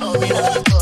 Oh, owe it up.